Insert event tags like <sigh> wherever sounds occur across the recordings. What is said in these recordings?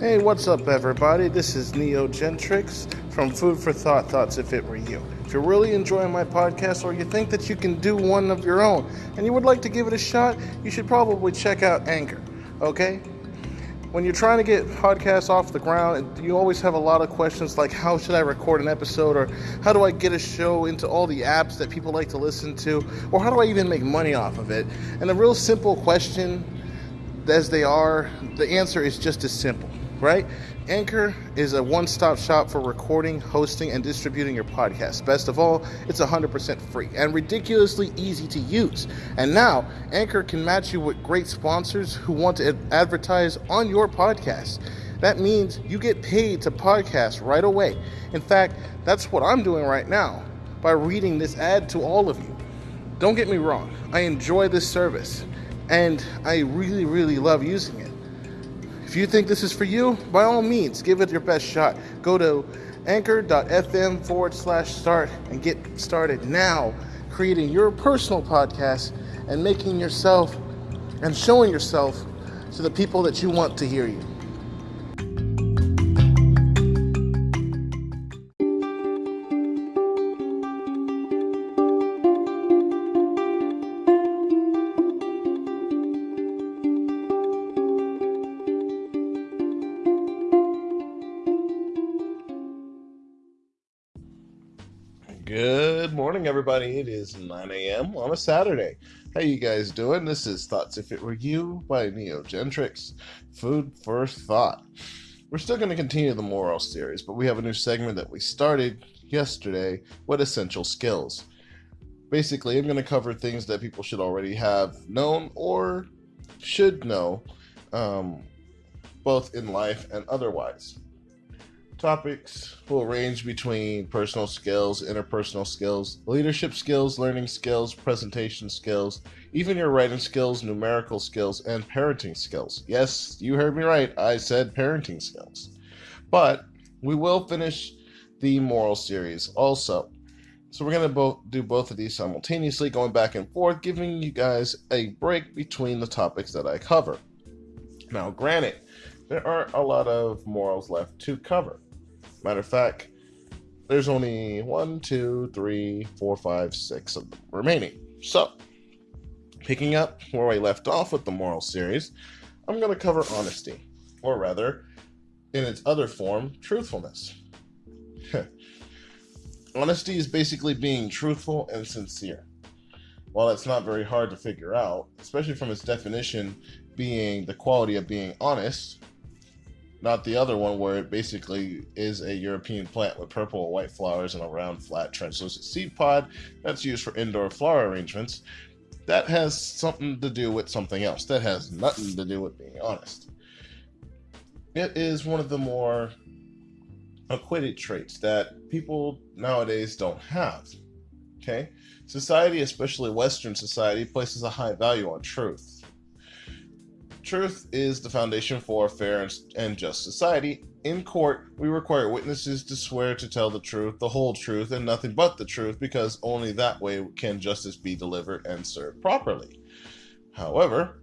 Hey, what's up, everybody? This is Neo Gentrix from Food for Thought Thoughts If It Were You. If you're really enjoying my podcast or you think that you can do one of your own and you would like to give it a shot, you should probably check out Anchor, okay? When you're trying to get podcasts off the ground, you always have a lot of questions like how should I record an episode or how do I get a show into all the apps that people like to listen to or how do I even make money off of it? And a real simple question as they are, the answer is just as simple right? Anchor is a one stop shop for recording, hosting, and distributing your podcast. Best of all, it's 100% free and ridiculously easy to use. And now, Anchor can match you with great sponsors who want to advertise on your podcast. That means you get paid to podcast right away. In fact, that's what I'm doing right now by reading this ad to all of you. Don't get me wrong, I enjoy this service and I really, really love using it. If you think this is for you, by all means, give it your best shot. Go to anchor.fm forward slash start and get started now creating your personal podcast and making yourself and showing yourself to the people that you want to hear you. Morning, everybody. It is 9 a.m. on a Saturday. How you guys doing? This is Thoughts If It Were You by Neo Gentrix. Food for thought. We're still going to continue the moral series, but we have a new segment that we started yesterday What essential skills. Basically, I'm going to cover things that people should already have known or should know, um, both in life and otherwise. Topics will range between personal skills, interpersonal skills, leadership skills, learning skills, presentation skills, even your writing skills, numerical skills, and parenting skills. Yes, you heard me right. I said parenting skills. But we will finish the moral series also. So we're going to both do both of these simultaneously, going back and forth, giving you guys a break between the topics that I cover. Now, granted, there aren't a lot of morals left to cover. Matter of fact, there's only one, two, three, four, five, six of them remaining. So, picking up where I left off with the moral series, I'm going to cover honesty, or rather, in its other form, truthfulness. <laughs> honesty is basically being truthful and sincere. While it's not very hard to figure out, especially from its definition being the quality of being honest, not the other one where it basically is a European plant with purple and white flowers and a round, flat, translucent seed pod that's used for indoor flower arrangements. That has something to do with something else. That has nothing to do with being honest. It is one of the more acquitted traits that people nowadays don't have. Okay? Society, especially Western society, places a high value on truth Truth is the foundation for a fair and just society. In court, we require witnesses to swear to tell the truth, the whole truth, and nothing but the truth, because only that way can justice be delivered and served properly. However,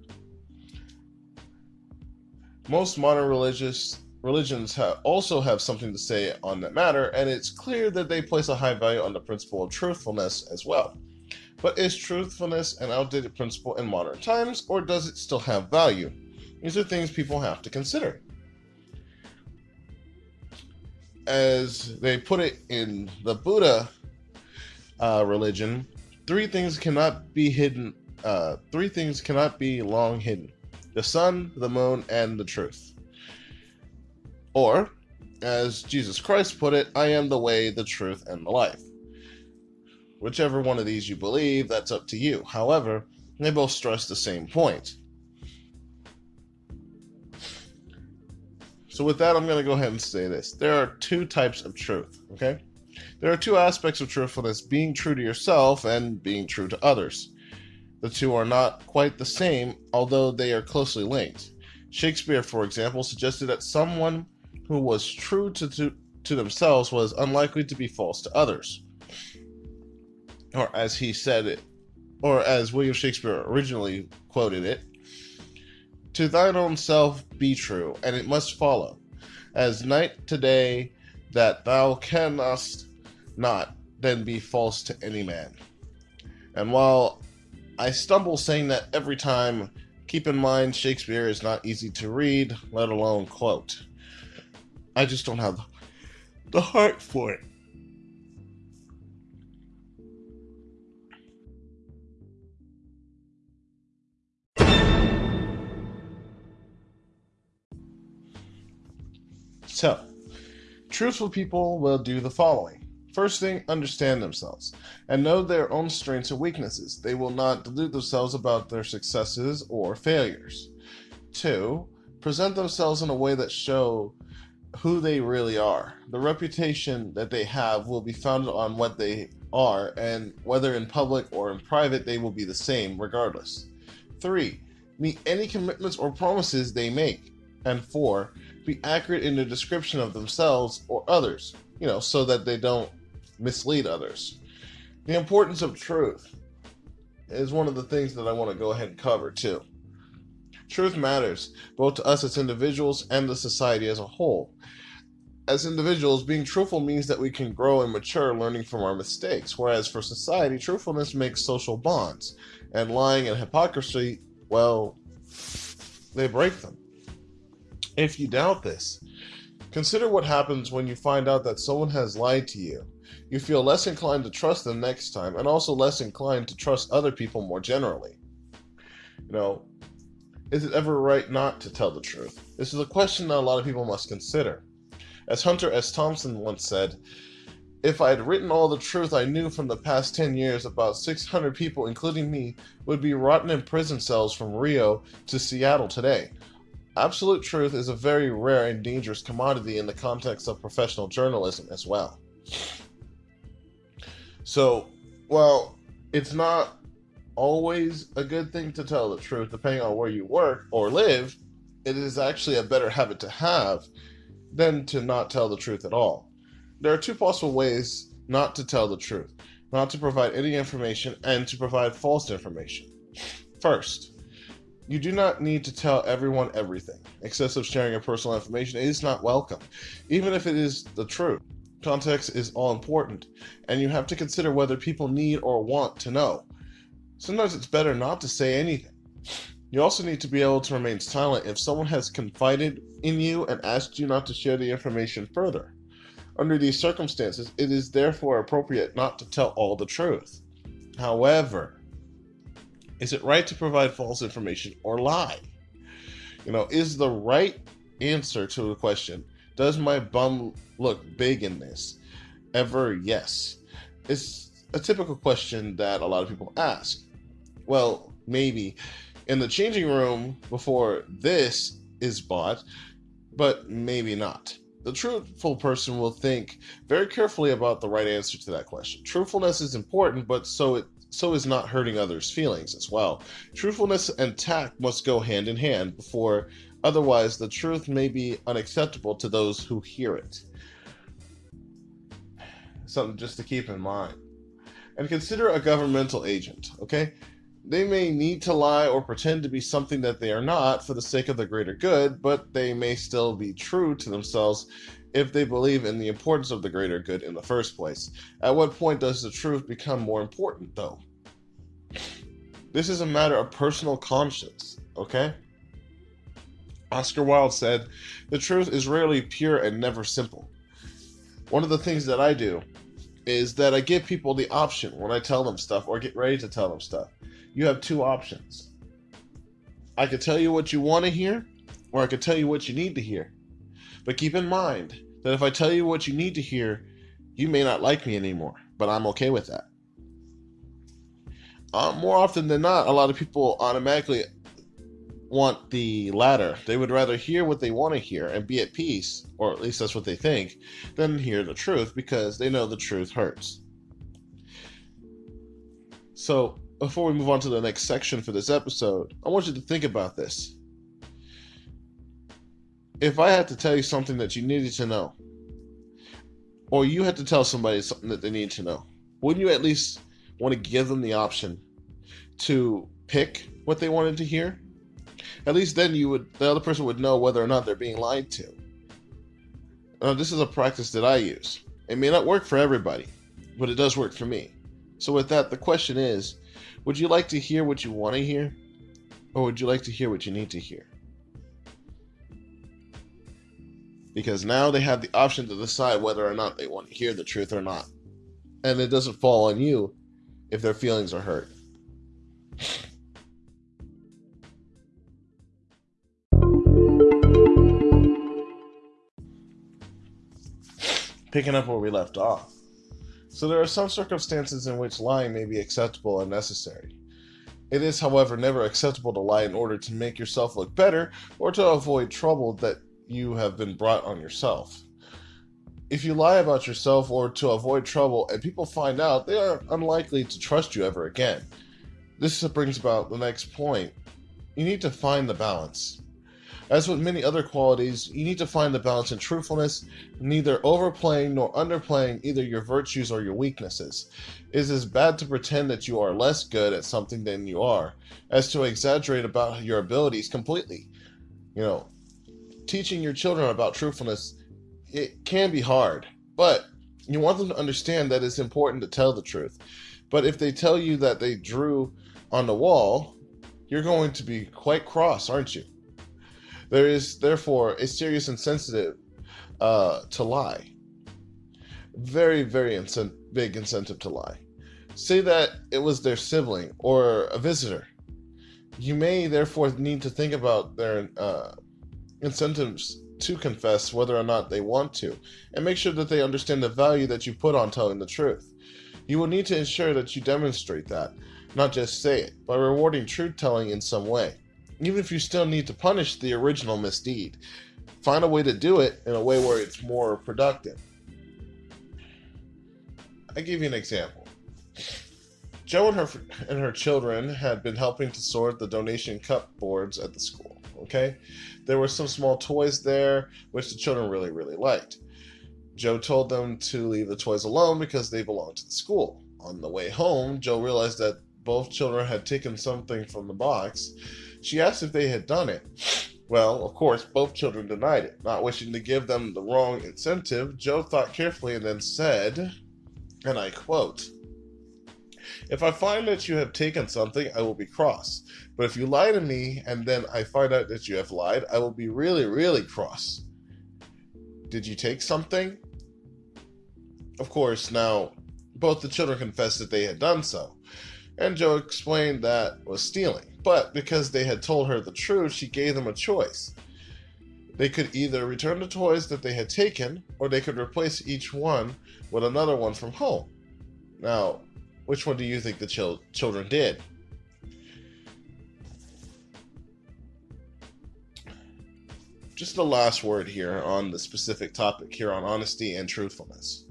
most modern religious religions have, also have something to say on that matter, and it's clear that they place a high value on the principle of truthfulness as well. But is truthfulness an outdated principle in modern times, or does it still have value? These are things people have to consider. As they put it in the Buddha uh, religion, three things cannot be hidden. Uh, three things cannot be long hidden: the sun, the moon, and the truth. Or, as Jesus Christ put it, I am the way, the truth, and the life. Whichever one of these you believe, that's up to you. However, they both stress the same point. So, with that, I'm going to go ahead and say this. There are two types of truth, okay? There are two aspects of truthfulness being true to yourself and being true to others. The two are not quite the same, although they are closely linked. Shakespeare, for example, suggested that someone who was true to, to, to themselves was unlikely to be false to others or as he said it, or as William Shakespeare originally quoted it, to thine own self be true, and it must follow. as night today, that thou canst not then be false to any man. And while I stumble saying that every time, keep in mind Shakespeare is not easy to read, let alone quote. I just don't have the heart for it. So, truthful people will do the following. First thing, understand themselves and know their own strengths and weaknesses. They will not delude themselves about their successes or failures. Two, present themselves in a way that show who they really are. The reputation that they have will be founded on what they are, and whether in public or in private, they will be the same regardless. Three, meet any commitments or promises they make. And four, be accurate in their description of themselves or others, you know, so that they don't mislead others. The importance of truth is one of the things that I want to go ahead and cover too. Truth matters, both to us as individuals and the society as a whole. As individuals, being truthful means that we can grow and mature learning from our mistakes, whereas for society, truthfulness makes social bonds, and lying and hypocrisy, well, they break them. If you doubt this, consider what happens when you find out that someone has lied to you. You feel less inclined to trust them next time, and also less inclined to trust other people more generally. You know, is it ever right not to tell the truth? This is a question that a lot of people must consider. As Hunter S. Thompson once said, if I had written all the truth I knew from the past 10 years, about 600 people, including me, would be rotten in prison cells from Rio to Seattle today. Absolute truth is a very rare and dangerous commodity in the context of professional journalism as well. So, while it's not always a good thing to tell the truth, depending on where you work or live, it is actually a better habit to have than to not tell the truth at all. There are two possible ways not to tell the truth not to provide any information and to provide false information. First, you do not need to tell everyone everything. Excessive sharing of personal information is not welcome, even if it is the truth. Context is all important, and you have to consider whether people need or want to know. Sometimes it's better not to say anything. You also need to be able to remain silent if someone has confided in you and asked you not to share the information further. Under these circumstances, it is therefore appropriate not to tell all the truth. However, is it right to provide false information or lie? You know, is the right answer to the question, does my bum look big in this? Ever yes. It's a typical question that a lot of people ask. Well, maybe in the changing room before this is bought, but maybe not. The truthful person will think very carefully about the right answer to that question. Truthfulness is important, but so it so is not hurting others' feelings as well. Truthfulness and tact must go hand in hand before otherwise the truth may be unacceptable to those who hear it. Something just to keep in mind. And consider a governmental agent, okay? They may need to lie or pretend to be something that they are not for the sake of the greater good, but they may still be true to themselves if they believe in the importance of the greater good in the first place. At what point does the truth become more important, though? This is a matter of personal conscience, okay? Oscar Wilde said, The truth is rarely pure and never simple. One of the things that I do is that I give people the option when I tell them stuff or get ready to tell them stuff. You have two options. I could tell you what you want to hear, or I could tell you what you need to hear. But keep in mind that if I tell you what you need to hear, you may not like me anymore, but I'm okay with that. Uh, more often than not, a lot of people automatically want the latter. They would rather hear what they want to hear and be at peace, or at least that's what they think, than hear the truth because they know the truth hurts. So, before we move on to the next section for this episode, I want you to think about this if I had to tell you something that you needed to know, or you had to tell somebody something that they need to know, wouldn't you at least want to give them the option to pick what they wanted to hear? At least then you would the other person would know whether or not they're being lied to. Uh, this is a practice that I use. It may not work for everybody, but it does work for me. So, with that, the question is would you like to hear what you want to hear? Or would you like to hear what you need to hear? Because now they have the option to decide whether or not they want to hear the truth or not. And it doesn't fall on you if their feelings are hurt. Picking up where we left off. So, there are some circumstances in which lying may be acceptable and necessary. It is, however, never acceptable to lie in order to make yourself look better or to avoid trouble that you have been brought on yourself. If you lie about yourself or to avoid trouble and people find out, they are unlikely to trust you ever again. This brings about the next point. You need to find the balance. As with many other qualities, you need to find the balance in truthfulness, neither overplaying nor underplaying either your virtues or your weaknesses. It is as bad to pretend that you are less good at something than you are, as to exaggerate about your abilities completely. You know, teaching your children about truthfulness, it can be hard, but you want them to understand that it's important to tell the truth. But if they tell you that they drew on the wall, you're going to be quite cross, aren't you? There is therefore a serious incentive uh, to lie. Very, very incent- big incentive to lie. Say that it was their sibling or a visitor. You may therefore need to think about their uh, incentives to confess whether or not they want to, and make sure that they understand the value that you put on telling the truth. You will need to ensure that you demonstrate that, not just say it, by rewarding truth telling in some way even if you still need to punish the original misdeed. Find a way to do it in a way where it's more productive. I give you an example. Joe and her and her children had been helping to sort the donation cup boards at the school. Okay, there were some small toys there which the children really really liked. Joe told them to leave the toys alone because they belonged to the school. On the way home, Joe realized that both children had taken something from the box she asked if they had done it. Well, of course, both children denied it. Not wishing to give them the wrong incentive, Joe thought carefully and then said, and I quote, If I find that you have taken something, I will be cross. But if you lie to me and then I find out that you have lied, I will be really, really cross. Did you take something? Of course, now both the children confessed that they had done so, and Joe explained that was stealing. But because they had told her the truth, she gave them a choice. They could either return the toys that they had taken, or they could replace each one with another one from home. Now, which one do you think the chil- children did? Just the last word here on the specific topic here on honesty and truthfulness.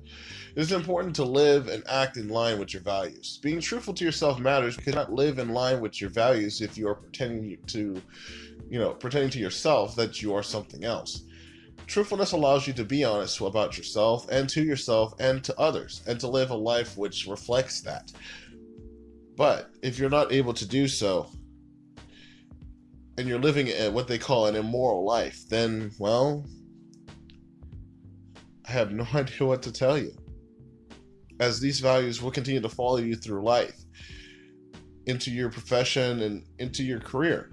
It is important to live and act in line with your values. Being truthful to yourself matters you cannot live in line with your values if you are pretending to, you know, pretending to yourself that you are something else. Truthfulness allows you to be honest about yourself and to yourself and to others, and to live a life which reflects that. But if you're not able to do so, and you're living what they call an immoral life, then, well, I have no <laughs> idea what to tell you as these values will continue to follow you through life, into your profession, and into your career.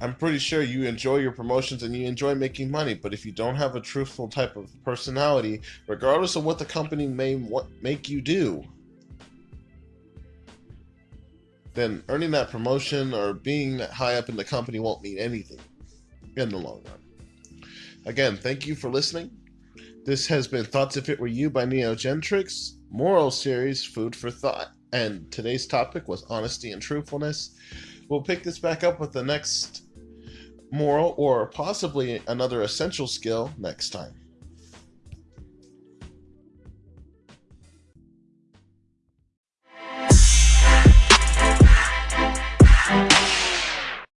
I'm pretty sure you enjoy your promotions and you enjoy making money, but if you don't have a truthful type of personality, regardless of what the company may make you do, then earning that promotion or being high up in the company won't mean anything in the long run. Again, thank you for listening. This has been Thoughts If It Were You by Neogentrix, moral series, food for thought. And today's topic was honesty and truthfulness. We'll pick this back up with the next moral or possibly another essential skill next time.